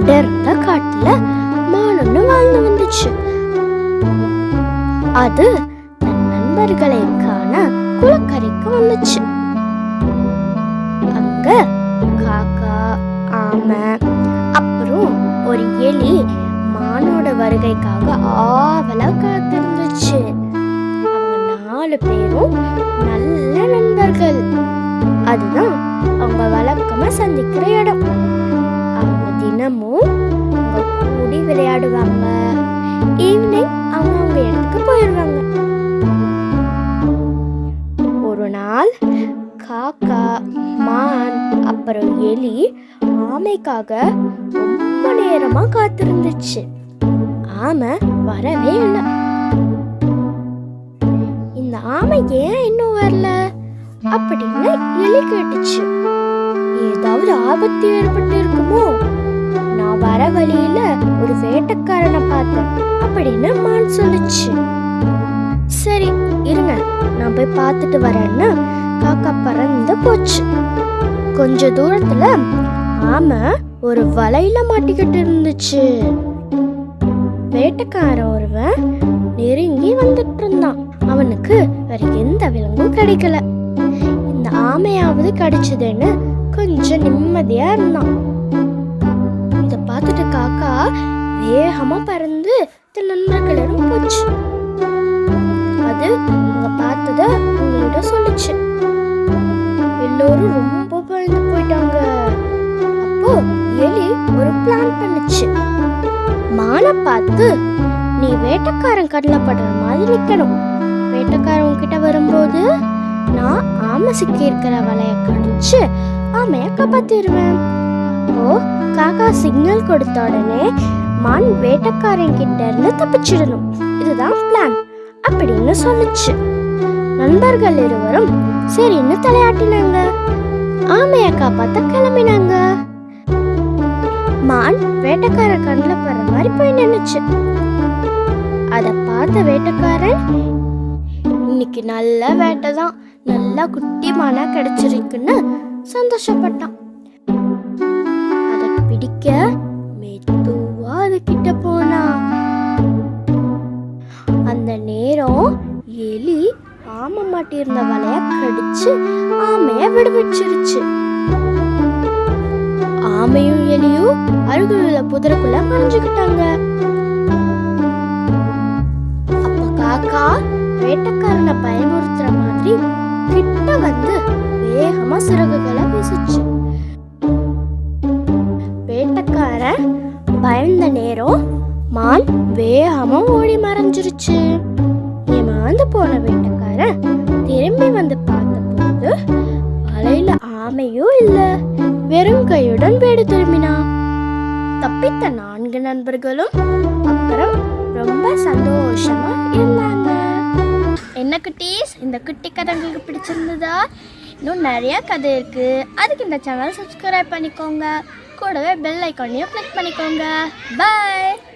அடர்ந்த காட்டுல மான் வாழ்ந்து வந்துச்சு. அது தன் நண்பர்களை காண குளக்கரைக்கு வந்துச்சு. அங்க காக்கா ஆமை அப்புறம் ஒரு எலி மானோட வருகைக்காக ஆவலா காத்திருந்துச்சு. அவங்க நாலு பேரும் நல்ல நண்பர்கள். அதுதான் அவங்க வழக்கமா சந்திக்கிற இடம். தினமும் அவங்க கூடி விளையாடுவாங்க. ஈவினிங் அவங்க அவங்க இடத்துக்கு போயிடுவாங்க ஒரு நாள் காக்கா மான் அப்புறம் எலி ஆமைக்காக ரொம்ப நேரமா காத்திருந்துச்சு. ஆமை வரவே இல்லை. இந்த ஆமை ஏன் இன்னும் வரல? அப்படின்னு எலி கேட்டுச்சு. ஏதாவது ஆபத்து ஏற்பட்டு இருக்குமோ வழியில ஒரு வேட்டைக்காரனை பார்த்தேன். அப்படின்னு மான் சொல்லுச்சு. சரி இருங்க. நான் போய் பார்த்துட்டு வரேன்னு காக்கா பறந்து போச்சு. கொஞ்ச தூரத்துல ஆமை ஒரு வலையில மாட்டிக்கிட்டு இருந்துச்சு. வேட்டைக்காரன் ஒருவன் நெருங்கி வந்துட்டு இருந்தான். அவனுக்கு வேற எந்த விலங்கும் கிடைக்கல. இந்த ஆமையாவது கிடைச்சதுன்னு கொஞ்சம் நிம்மதியா இருந்தான். பார்த்துட்டு காக்கா வேகமா பறந்து தன் கிளறும் போச்சு. அது அவங்க பார்த்தத உங்கள்கிட்ட சொல்லுச்சு. எல்லோரும் ரொம்ப பயந்து போயிட்டாங்க. அப்போ எலி ஒரு பிளான் பண்ணுச்சு. மானை பார்த்து நீ வேட்டைக்காரன் கண்ணில் படுற மாதிரி நிற்கணும் வேட்டைக்காரன் கிட்ட வரும்போது நான் ஆமை சிக்கி இருக்கிற வலையை கடிச்சு ஆமையை காப்பாத்திடுவேன். அப்போ காக்கா சிக்னல் கொடுத்த உடனே மான் வேட்டைக்காரன் கிட்ட இருந்து தப்பிச்சிடணும். இதுதான் பிளான் அப்படின்னு சொல்லுச்சு. நண்பர்கள் இருவரும் சரின்னு தலையாட்டினாங்க? ஆமைய காப்பாத்த கிளம்பினாங்க. மான் வேட்டக்கார கண்ணில் படுற மாதிரி போய் நின்னுச்சு. அதை பார்த்த வேட்டக்காரன் இன்னைக்கு நல்ல வேட்டை தான். நல்லா குட்டி மானா கிடைச்சிருக்குன்னு சந்தோஷப்பட்டான். பிடிக்க மெதுவா அது கிட்ட போனா. அந்த நேரம் எலி ஆமை மாட்டியிருந்த வலைய கடிச்சு ஆமைய விடுவிச்சிருச்சு ஆமையும் எலியும் அருகில் உள்ள புதருக்குள்ள மறைஞ்சுக்கிட்டாங்க. அப்ப காக்கா வேட்டக்காரனை பயமுறுத்துற மாதிரி கிட்ட வந்து வேகமா சிறகுகளை வீசுச்சு. வேகமா ஓடி மறைஞ்சிருச்சு. ஏமாந்து போன வேட்டைக்காரன் திரும்பி வந்து பார்த்தபோது வலையில ஆமையும் இல்ல வெறும் கையுடன் வீடு திரும்பினான். தப்பித்த நான்கு நண்பர்களும் அப்புறம் ரொம்ப சந்தோஷமா இருந்தாங்க. என்ன குட்டீஸ் இந்த குட்டி கதை உங்களுக்கு பிடிச்சிருந்ததா? இன்னும் நிறைய கதை இருக்கு. அதுக்கு இந்த சேனல் சப்ஸ்கிரைப் பண்ணிக்கோங்க. கூடவே பெல் ஐக்கானையும் கிளிக் பண்ணிக்கோங்க. பாய்